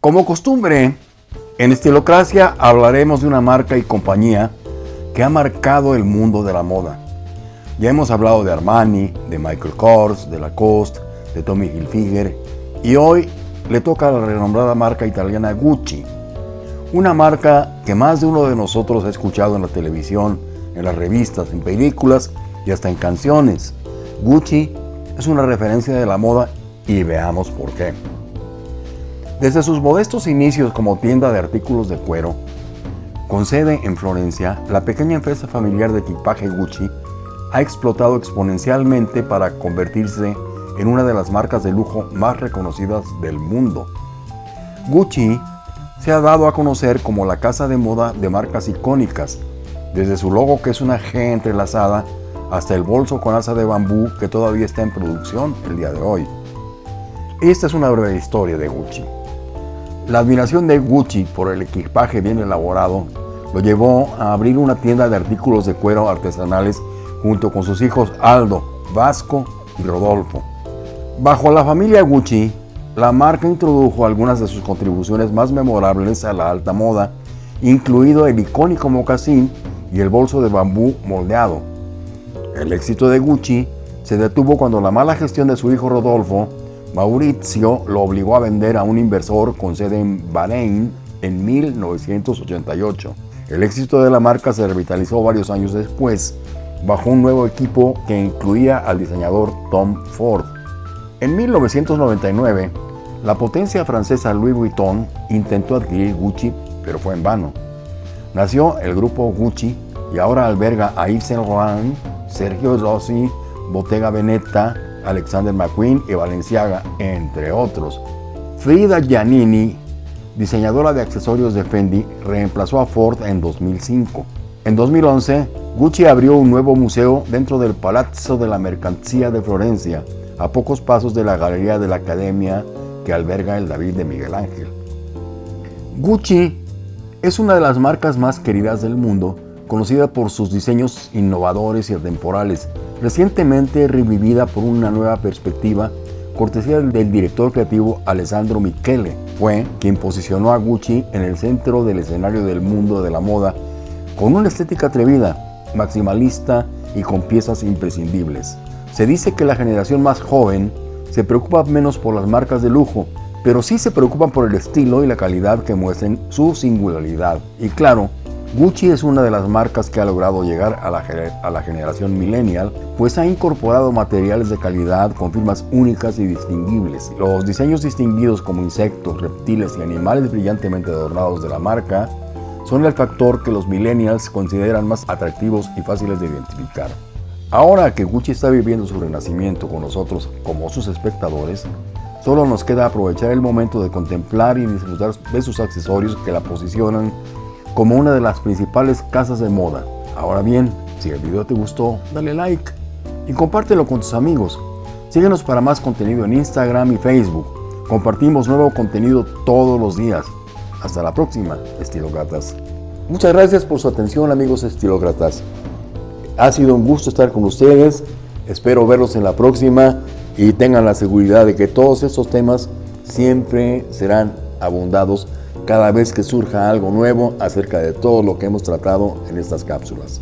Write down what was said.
Como costumbre, en Estilocracia hablaremos de una marca y compañía que ha marcado el mundo de la moda. Ya hemos hablado de Armani, de Michael Kors, de Lacoste, de Tommy Hilfiger y hoy le toca a la renombrada marca italiana Gucci. Una marca que más de uno de nosotros ha escuchado en la televisión, en las revistas, en películas y hasta en canciones. Gucci es una referencia de la moda y veamos por qué. Desde sus modestos inicios como tienda de artículos de cuero, con sede en Florencia, la pequeña empresa familiar de equipaje Gucci ha explotado exponencialmente para convertirse en una de las marcas de lujo más reconocidas del mundo. Gucci se ha dado a conocer como la casa de moda de marcas icónicas, desde su logo que es una G entrelazada hasta el bolso con asa de bambú que todavía está en producción el día de hoy. Esta es una breve historia de Gucci. La admiración de Gucci por el equipaje bien elaborado lo llevó a abrir una tienda de artículos de cuero artesanales junto con sus hijos Aldo, Vasco y Rodolfo. Bajo la familia Gucci, la marca introdujo algunas de sus contribuciones más memorables a la alta moda, incluido el icónico mocasín y el bolso de bambú moldeado. El éxito de Gucci se detuvo cuando la mala gestión de su hijo Rodolfo Maurizio lo obligó a vender a un inversor con sede en Bahrein en 1988. El éxito de la marca se revitalizó varios años después, bajo un nuevo equipo que incluía al diseñador Tom Ford. En 1999, la potencia francesa Louis Vuitton intentó adquirir Gucci, pero fue en vano. Nació el grupo Gucci y ahora alberga a Yves Saint Laurent, Sergio Rossi, Bottega Veneta, Alexander McQueen y Valenciaga, entre otros. Frida Giannini, diseñadora de accesorios de Fendi, reemplazó a Ford en 2005. En 2011, Gucci abrió un nuevo museo dentro del Palazzo de la Mercancía de Florencia, a pocos pasos de la Galería de la Academia que alberga el David de Miguel Ángel. Gucci es una de las marcas más queridas del mundo, conocida por sus diseños innovadores y atemporales, recientemente revivida por una nueva perspectiva cortesía del director creativo Alessandro Michele. Fue quien posicionó a Gucci en el centro del escenario del mundo de la moda con una estética atrevida, maximalista y con piezas imprescindibles. Se dice que la generación más joven se preocupa menos por las marcas de lujo, pero sí se preocupan por el estilo y la calidad que muestren su singularidad. Y claro, Gucci es una de las marcas que ha logrado llegar a la, generación millennial, pues ha incorporado materiales de calidad con firmas únicas y distinguibles. Los diseños distinguidos como insectos, reptiles y animales brillantemente adornados de la marca son el factor que los millennials consideran más atractivos y fáciles de identificar. Ahora que Gucci está viviendo su renacimiento con nosotros como sus espectadores, solo nos queda aprovechar el momento de contemplar y disfrutar de sus accesorios que la posicionan como una de las principales casas de moda. Ahora bien, si el video te gustó, dale like y compártelo con tus amigos. Síguenos para más contenido en Instagram y Facebook. Compartimos nuevo contenido todos los días. Hasta la próxima, estilócratas. Muchas gracias por su atención, amigos estilócratas. Ha sido un gusto estar con ustedes. Espero verlos en la próxima y tengan la seguridad de que todos estos temas siempre serán abundados cada vez que surja algo nuevo acerca de todo lo que hemos tratado en estas cápsulas.